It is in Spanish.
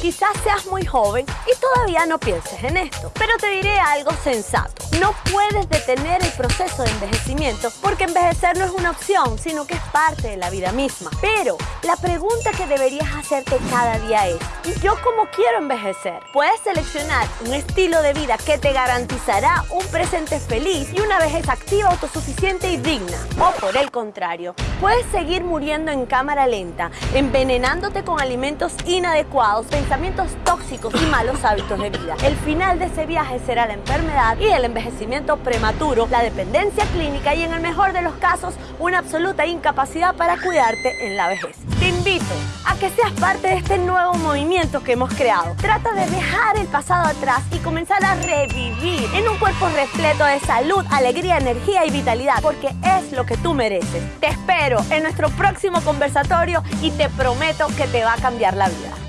Quizás seas muy joven y todavía no pienses en esto, pero te diré algo sensato. No puedes detener el proceso de envejecimiento porque envejecer no es una opción, sino que es parte de la vida misma. Pero la pregunta que deberías hacerte cada día es, ¿y yo cómo quiero envejecer? Puedes seleccionar un estilo de vida que te garantizará un presente feliz y una vejez activa, autosuficiente y digna. O por el contrario, puedes seguir muriendo en cámara lenta, envenenándote con alimentos inadecuados, pensamientos tóxicos y malos hábitos de vida. El final de ese viaje será la enfermedad y el envejecimiento prematuro, la dependencia clínica y en el mejor de los casos, una absoluta incapacidad para cuidarte en la vejez. Te invito a que seas parte de este nuevo movimiento que hemos creado. Trata de dejar el pasado atrás y comenzar a revivir en un cuerpo repleto de salud, alegría, energía y vitalidad, porque es lo que tú mereces. Te espero en nuestro próximo conversatorio y te prometo que te va a cambiar la vida.